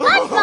Let's go!